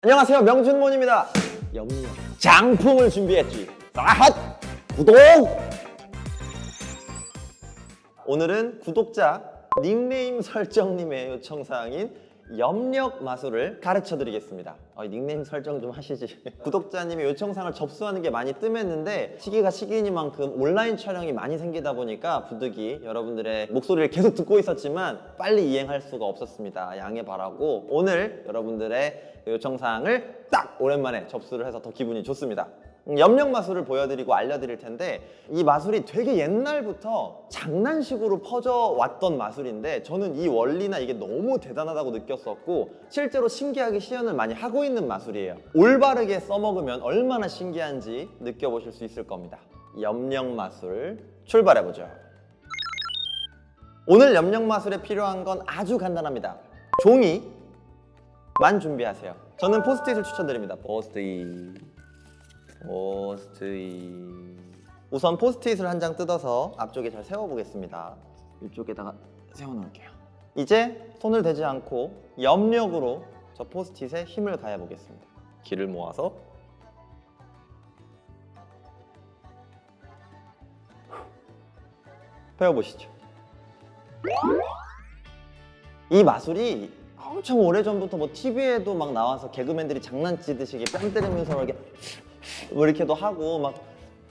안녕하세요. 명준몬입니다. 염려 장품을 준비했지. 핫 구독! 오늘은 구독자 닉네임 설정님의 요청사항인 염력 마술을 가르쳐 드리겠습니다. 어, 닉네임 설정 좀 하시지. 구독자님의 요청사항을 접수하는 게 많이 뜸했는데 시기가 시기니만큼 온라인 촬영이 많이 생기다 보니까 부득이 여러분들의 목소리를 계속 듣고 있었지만 빨리 이행할 수가 없었습니다. 양해 바라고 오늘 여러분들의 요청사항을 딱 오랜만에 접수를 해서 더 기분이 좋습니다. 음, 염력 마술을 보여드리고 알려드릴 텐데 이 마술이 되게 옛날부터 장난식으로 퍼져왔던 마술인데 저는 이 원리나 이게 너무 대단하다고 느꼈었고 실제로 신기하게 시연을 많이 하고 있는 마술이에요. 올바르게 써먹으면 얼마나 신기한지 느껴보실 수 있을 겁니다. 염력 마술 출발해보죠. 오늘 염력 마술에 필요한 건 아주 간단합니다. 종이 만 준비하세요. 저는 포스트잇을 추천드립니다. 포스트잇 포스트잇. 우선 포스트잇을 한 장 뜯어서 앞쪽에 잘 세워보겠습니다. 이쪽에다가 세워놓을게요. 이제 손을 대지 않고 염력으로 저 포스트잇에 힘을 가해 보겠습니다. 기를 모아서. 펴보시죠. 이 마술이 엄청 오래전부터 뭐 TV에도 막 나와서 개그맨들이 장난치듯이 뺨 때리면서 이렇게 뭐 이렇게도 하고 막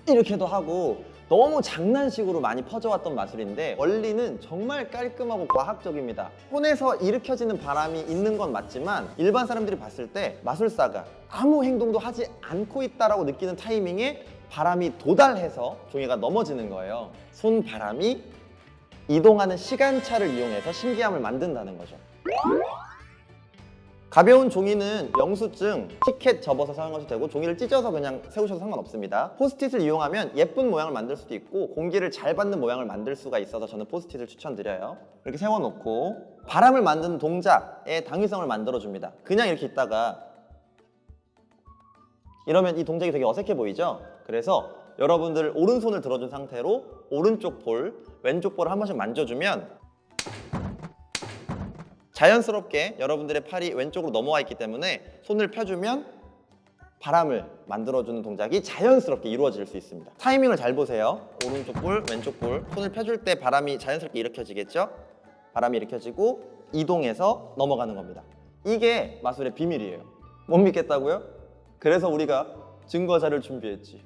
이렇게도 하고 너무 장난식으로 많이 퍼져왔던 마술인데 원리는 정말 깔끔하고 과학적입니다. 손에서 일으켜지는 바람이 있는 건 맞지만 일반 사람들이 봤을 때 마술사가 아무 행동도 하지 않고 있다라고 느끼는 타이밍에 바람이 도달해서 종이가 넘어지는 거예요. 손바람이 이동하는 시간차를 이용해서 신기함을 만든다는 거죠 가벼운 종이는 영수증, 티켓 접어서 사용하셔도 되고 종이를 찢어서 그냥 세우셔도 상관없습니다. 포스트잇을 이용하면 예쁜 모양을 만들 수도 있고 공기를 잘 받는 모양을 만들 수가 있어서 저는 포스트잇을 추천드려요. 이렇게 세워놓고 바람을 만드는 동작의 당위성을 만들어줍니다. 그냥 이렇게 있다가 이러면 이 동작이 되게 어색해 보이죠? 그래서 여러분들 오른손을 들어준 상태로 오른쪽 볼, 왼쪽 볼을 한 번씩 만져주면 자연스럽게 여러분들의 팔이 왼쪽으로 넘어와 있기 때문에 손을 펴주면 바람을 만들어주는 동작이 자연스럽게 이루어질 수 있습니다. 타이밍을 잘 보세요. 오른쪽 볼, 왼쪽 볼. 손을 펴줄 때 바람이 자연스럽게 일으켜지겠죠? 바람이 일으켜지고 이동해서 넘어가는 겁니다. 이게 마술의 비밀이에요. 못 믿겠다고요? 그래서 우리가 증거자를 준비했지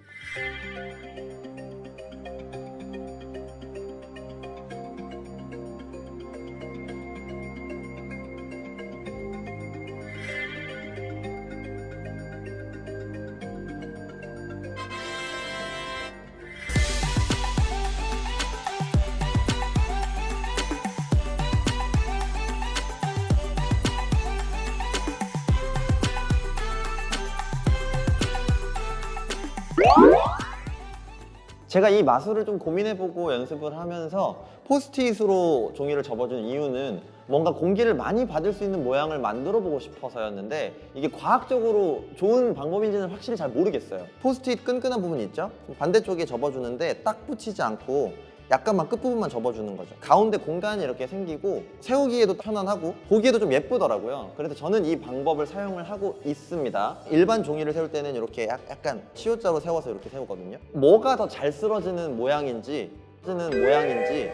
제가 이 마술을 좀 고민해보고 연습을 하면서 포스트잇으로 종이를 접어준 이유는 뭔가 공기를 많이 받을 수 있는 모양을 만들어 보고 싶어서였는데 이게 과학적으로 좋은 방법인지는 확실히 잘 모르겠어요 포스트잇 끈끈한 부분이 있죠? 반대쪽에 접어주는데 딱 붙이지 않고 약간만 끝부분만 접어주는 거죠 가운데 공간이 이렇게 생기고 세우기에도 편안하고 보기에도 좀 예쁘더라고요 그래서 저는 이 방법을 사용을 하고 있습니다 일반 종이를 세울 때는 이렇게 약- 약간 치우자로 세워서 이렇게 세우거든요 뭐가 더 잘 쓰러지는 모양인지 쓰는 모양인지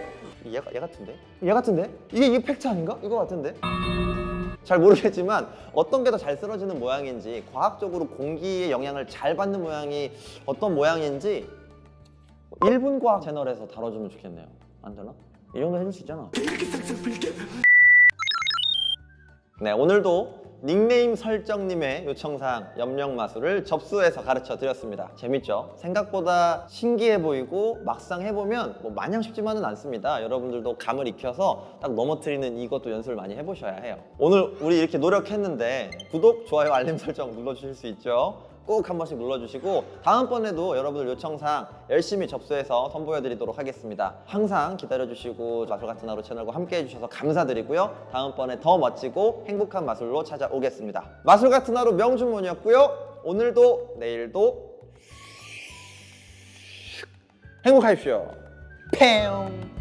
얘, 얘 같은데? 얘 같은데? 이게 이게 팩트 아닌가? 이거 같은데? 잘 모르겠지만 어떤 게 더 잘 쓰러지는 모양인지 과학적으로 공기의 영향을 잘 받는 모양이 어떤 모양인지 1분 과학 채널에서 다뤄주면 좋겠네요 안 되나? 이 정도 해줄 수 있잖아 네 오늘도 닉네임 설정님의 요청사항 염력 마술을 접수해서 가르쳐 드렸습니다 재밌죠? 생각보다 신기해 보이고 막상 해보면 뭐 마냥 쉽지만은 않습니다 여러분들도 감을 익혀서 딱 넘어뜨리는 이것도 연습을 많이 해보셔야 해요 오늘 우리 이렇게 노력했는데 구독, 좋아요, 알림 설정 눌러주실 수 있죠? 꼭 한 번씩 눌러주시고 다음번에도 여러분들 요청사항 열심히 접수해서 선보여드리도록 하겠습니다. 항상 기다려주시고 마술 같은 하루 채널과 함께 해주셔서 감사드리고요. 다음번에 더 멋지고 행복한 마술로 찾아오겠습니다. 마술 같은 하루 명준몬이었고요. 오늘도 내일도 행복하십시오. 팽